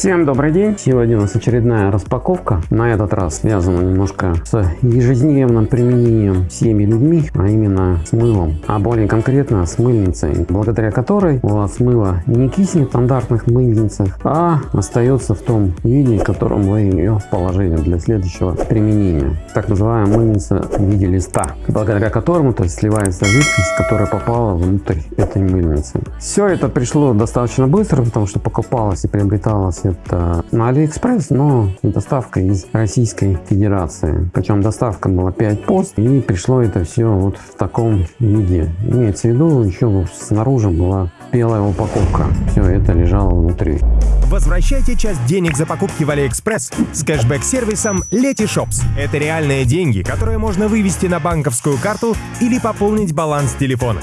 Всем добрый день! Сегодня у нас очередная распаковка. На этот раз связана немножко с ежедневным применением всеми людьми, а именно с мылом. А более конкретно с мыльницей, благодаря которой у вас мыло не киснет в стандартных мыльницах, а остается в том виде, в котором вы ее положили для следующего применения. Так называемая мыльница в виде листа, благодаря которому то есть, сливается жидкость, которая попала внутрь этой мыльницы. Все это пришло достаточно быстро, потому что покупалось и приобреталось это на Алиэкспресс, но доставка из Российской Федерации. Причем доставка была 5 Post и пришло это все вот в таком виде. Имеется в виду, еще снаружи была белая упаковка. Все это лежало внутри. Возвращайте часть денег за покупки в Алиэкспресс с кэшбэк-сервисом Letyshops. Это реальные деньги, которые можно вывести на банковскую карту или пополнить баланс телефона.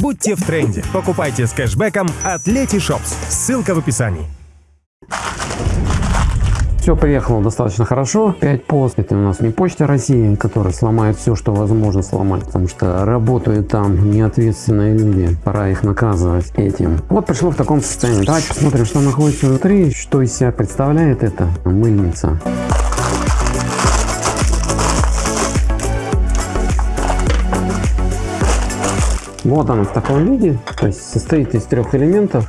Будьте в тренде. Покупайте с кэшбэком от Letyshops. Ссылка в описании. Все приехало достаточно хорошо. 5Post. Это у нас не почта России, которая сломает все, что возможно сломать. Потому что работают там неответственные люди. Пора их наказывать этим. Вот пришло в таком состоянии. Давайте посмотрим, что находится внутри. Что из себя представляет эта мыльница. Вот она в таком виде. То есть состоит из трех элементов.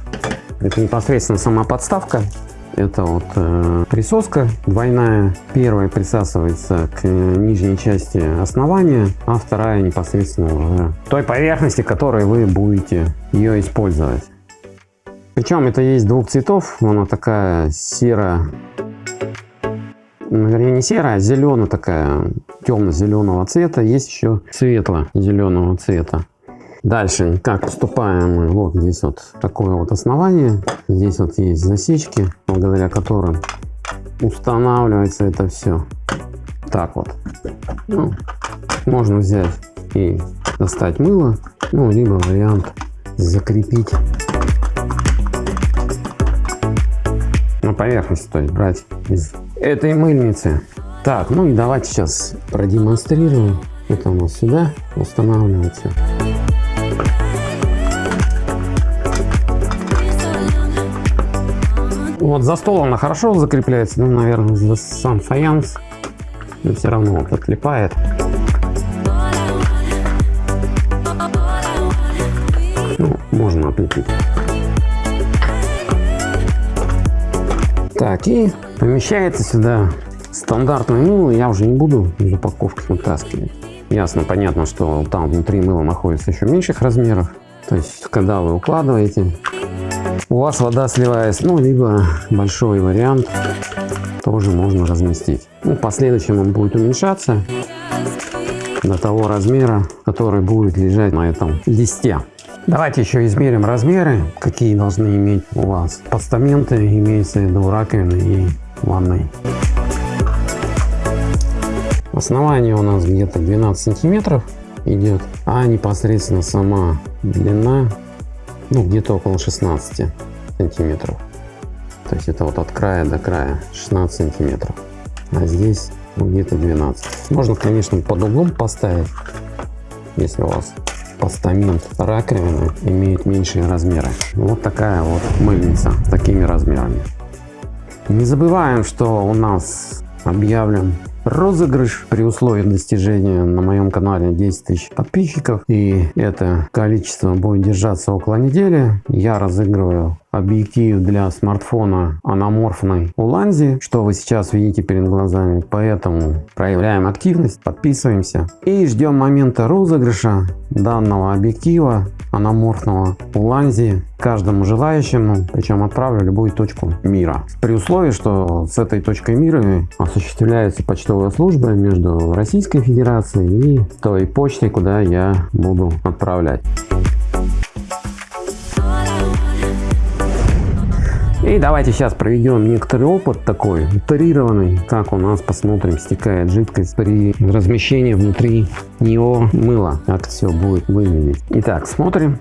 Это непосредственно сама подставка это вот э, присоска двойная. Первая присасывается к нижней части основания, а вторая непосредственно уже той поверхности, которой вы будете ее использовать. Причем это есть двух цветов. Она такая серо, ну, вернее не серая, а зеленая такая, темно-зеленого цвета. Есть еще светло-зеленого цвета. Дальше, как поступаем мы, вот здесь вот такое вот основание, здесь вот есть засечки, благодаря которым устанавливается это все. Так вот. Ну, можно взять и достать мыло, ну, либо вариант закрепить на поверхности, то есть брать из этой мыльницы. Так, ну и давайте сейчас продемонстрируем. Это у нас сюда устанавливается. Вот за стол она хорошо закрепляется, ну, наверное, за сам фаянс но все равно вот отлипает. Ну, можно отлепить. Так, и помещается сюда стандартное мыло. Я уже не буду из упаковки вытаскивать. Ясно, понятно, что там внутри мыло находится еще меньших размеров. То есть, когда вы укладываете у вас вода сливается, ну, либо большой вариант тоже можно разместить. Ну, в последующем он будет уменьшаться до того размера, который будет лежать на этом листе. Давайте еще измерим размеры, какие должны иметь у вас постаменты, имеется в виду раковины и ванной. Основание у нас где-то 12 сантиметров идет, а непосредственно сама длина ну где-то около 16 сантиметров. То есть это вот от края до края 16 сантиметров. А здесь ну, где-то 12. Можно, конечно, под углом поставить, если у вас постамент раковины имеет меньшие размеры. Вот такая вот мыльница с такими размерами. Не забываем, что у нас объявлен розыгрыш при условии достижения на моем канале 10 тысяч подписчиков. И это количество будет держаться около недели. Я разыгрываю объектив для смартфона аноморфной Уланзи, что вы сейчас видите перед глазами. Поэтому проявляем активность, подписываемся и ждем момента розыгрыша данного объектива аноморфного Уланзи каждому желающему, причем отправлю любую точку мира. При условии, что с этой точкой мира осуществляется почтовая служба между Российской Федерацией и той почтой, куда я буду отправлять. И давайте сейчас проведем некоторый опыт такой, утрированный, как у нас, посмотрим, стекает жидкость при размещении внутри него мыла, как все будет выглядеть. Итак, смотрим.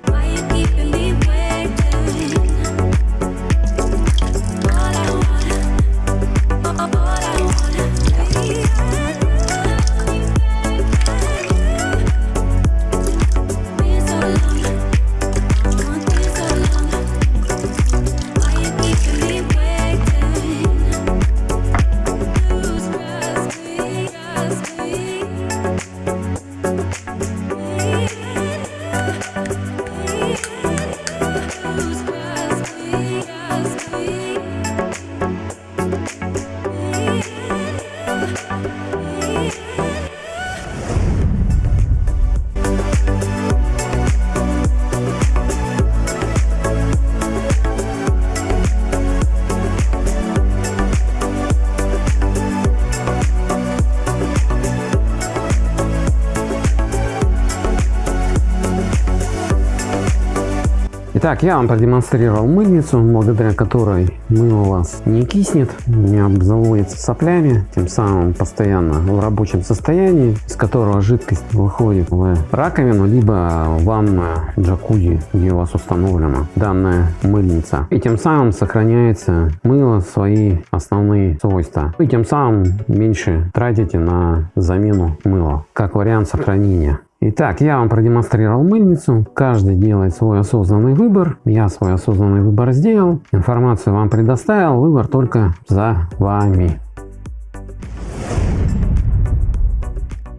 Итак, я вам продемонстрировал мыльницу, благодаря которой мыло у вас не киснет, не обзаводится соплями, тем самым постоянно в рабочем состоянии, из которого жидкость выходит в раковину, либо в ванную джакузи, где у вас установлена данная мыльница. И тем самым сохраняется мыло свои основные свойства. И тем самым меньше тратите на замену мыла, как вариант сохранения. Итак, я вам продемонстрировал мыльницу. Каждый делает свой осознанный выбор. Я свой осознанный выбор сделал. Информацию вам предоставил. Выбор только за вами.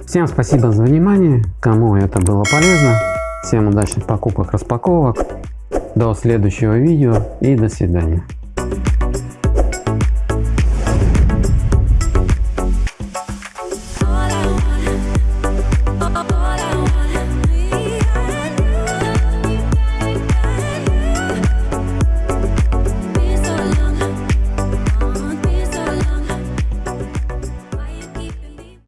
Всем спасибо за внимание. Кому это было полезно. Всем удачных покупок, распаковок. До следующего видео и до свидания.